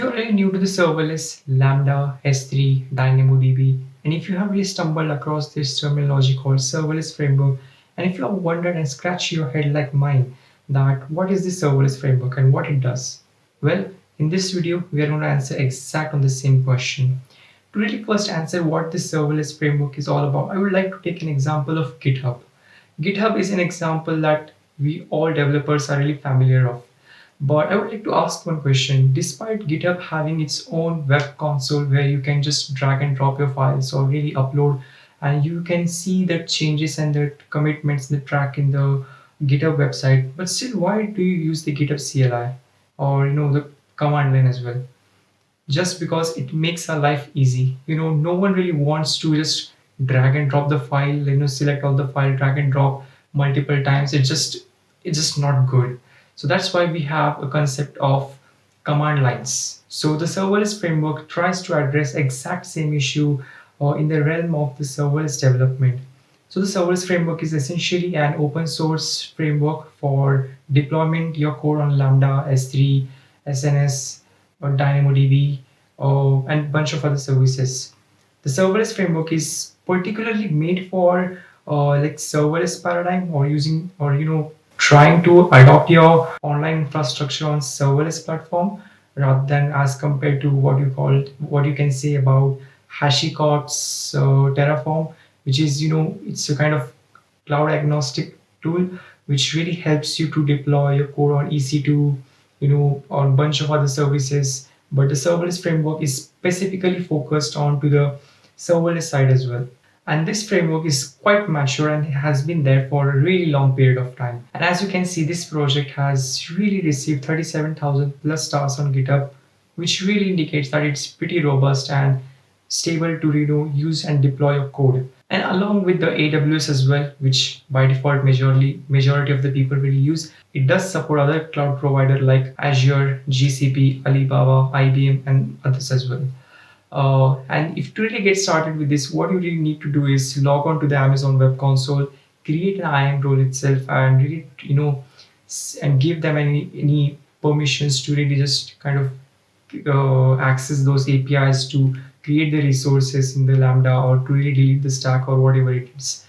you're really new to the serverless, Lambda, S3, DynamoDB, and if you have really stumbled across this terminology called serverless framework, and if you have wondered and scratched your head like mine, that what is the serverless framework and what it does? Well, in this video, we are going to answer exact on the same question. To really first answer what the serverless framework is all about, I would like to take an example of GitHub. GitHub is an example that we all developers are really familiar of. But I would like to ask one question. Despite GitHub having its own web console where you can just drag and drop your files or really upload and you can see the changes and the commitments the track in the GitHub website, but still why do you use the GitHub CLI or you know the command line as well? Just because it makes our life easy. You know, no one really wants to just drag and drop the file, you know, select all the file, drag and drop multiple times. It just it's just not good. So that's why we have a concept of command lines. So the serverless framework tries to address exact same issue uh, in the realm of the serverless development. So the serverless framework is essentially an open source framework for deployment your code on Lambda, S3, SNS, or DynamoDB, uh, and bunch of other services. The serverless framework is particularly made for uh, like serverless paradigm or using or you know trying to adopt your online infrastructure on serverless platform rather than as compared to what you call what you can say about HashiCorp's uh, Terraform, which is you know it's a kind of cloud agnostic tool which really helps you to deploy your code on EC2, you know, on bunch of other services. But the serverless framework is specifically focused on to the serverless side as well. And this framework is quite mature and has been there for a really long period of time. And as you can see, this project has really received 37,000 plus stars on GitHub, which really indicates that it's pretty robust and stable to know, use and deploy your code. And along with the AWS as well, which by default majority, majority of the people will use, it does support other cloud provider like Azure, GCP, Alibaba, IBM, and others as well. Uh, and if to really get started with this, what you really need to do is log on to the Amazon Web Console, create an IAM role itself, and really, you know, and give them any any permissions to really just kind of uh, access those APIs to create the resources in the Lambda or to really delete the stack or whatever it is.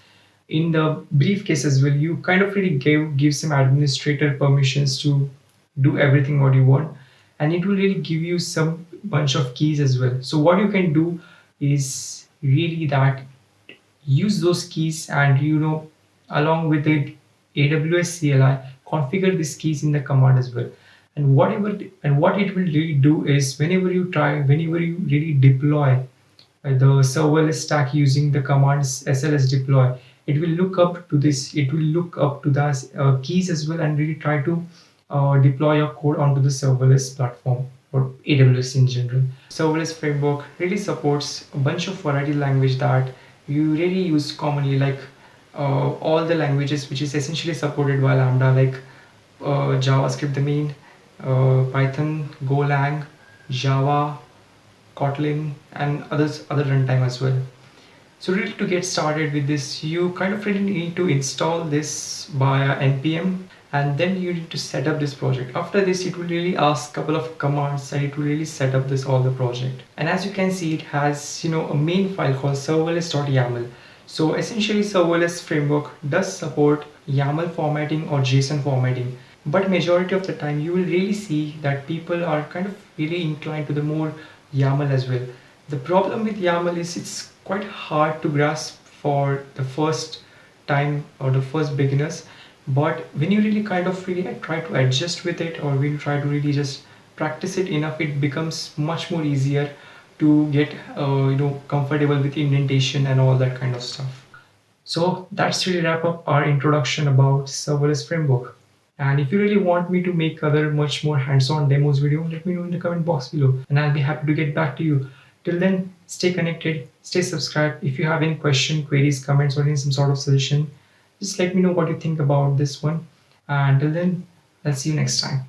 In the briefcase as well, you kind of really give give some administrator permissions to do everything what you want, and it will really give you some bunch of keys as well. So what you can do is really that use those keys and you know along with the AWS CLI configure these keys in the command as well. And whatever and what it will really do is whenever you try, whenever you really deploy uh, the serverless stack using the commands SLS deploy, it will look up to this. It will look up to the uh, keys as well and really try to uh, deploy your code onto the serverless platform or AWS in general. Serverless framework really supports a bunch of variety language that you really use commonly like uh, all the languages which is essentially supported by Lambda like uh, JavaScript the main, uh, Python, Golang, Java, Kotlin and others other runtime as well. So really to get started with this you kind of really need to install this via npm and then you need to set up this project. After this it will really ask couple of commands and it will really set up this all the project. And as you can see it has you know a main file called serverless.yaml so essentially serverless framework does support YAML formatting or JSON formatting. But majority of the time you will really see that people are kind of really inclined to the more YAML as well. The problem with YAML is it's quite hard to grasp for the first time or the first beginners but when you really kind of really try to adjust with it or when you try to really just practice it enough it becomes much more easier to get uh, you know comfortable with indentation and all that kind of stuff. So that's really wrap up our introduction about serverless framework. And if you really want me to make other much more hands-on demos video let me know in the comment box below and i'll be happy to get back to you. Till then stay connected stay subscribed. If you have any question queries comments or any some sort of suggestion just let me know what you think about this one. and Until then, I'll see you next time.